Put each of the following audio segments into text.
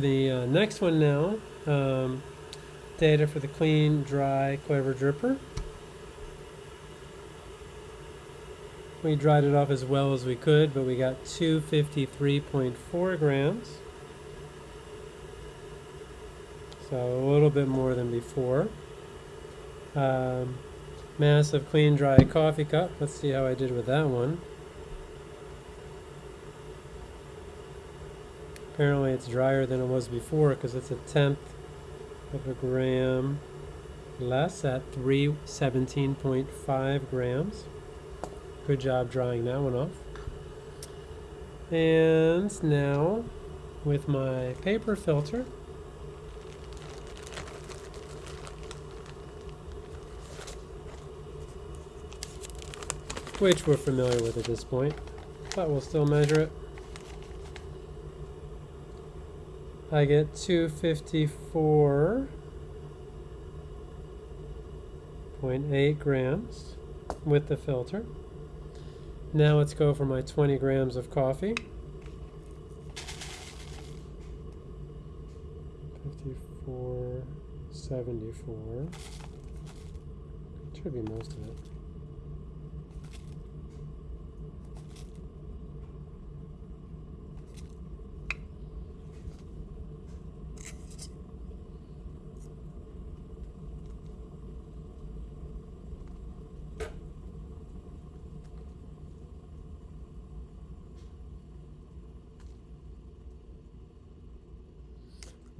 The uh, next one now, um, data for the clean, dry Clever dripper. We dried it off as well as we could, but we got 253.4 grams. So a little bit more than before. Um, massive clean, dry coffee cup. Let's see how I did with that one. Apparently it's drier than it was before because it's a tenth of a gram less at 317.5 grams. Good job drying that one off. And now with my paper filter, which we're familiar with at this point, but we'll still measure it. I get 254.8 grams with the filter. Now let's go for my 20 grams of coffee. 54.74. Should be most of it.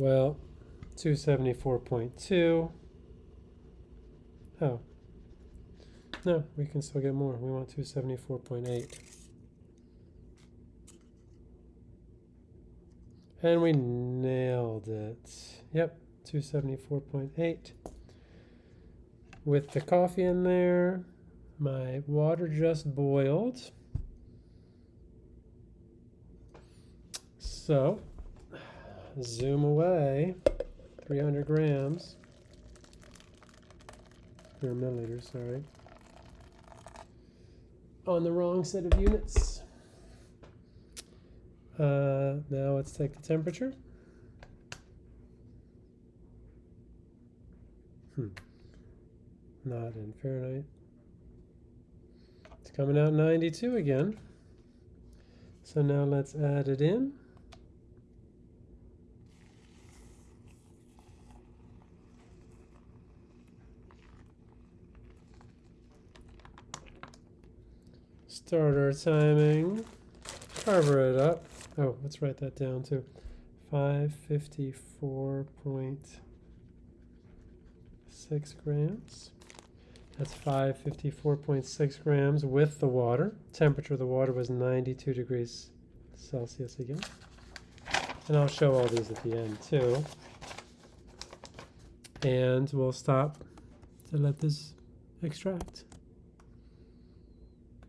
Well, 274.2. Oh. No, we can still get more. We want 274.8. And we nailed it. Yep, 274.8. With the coffee in there, my water just boiled. So, zoom away, 300 grams, or milliliters, sorry, on the wrong set of units. Uh, now let's take the temperature. Hmm. Not in Fahrenheit. It's coming out 92 again. So now let's add it in. Start our timing. Cover it up. Oh, let's write that down too. 554.6 grams. That's 554.6 grams with the water. Temperature of the water was 92 degrees Celsius again. And I'll show all these at the end too. And we'll stop to let this extract.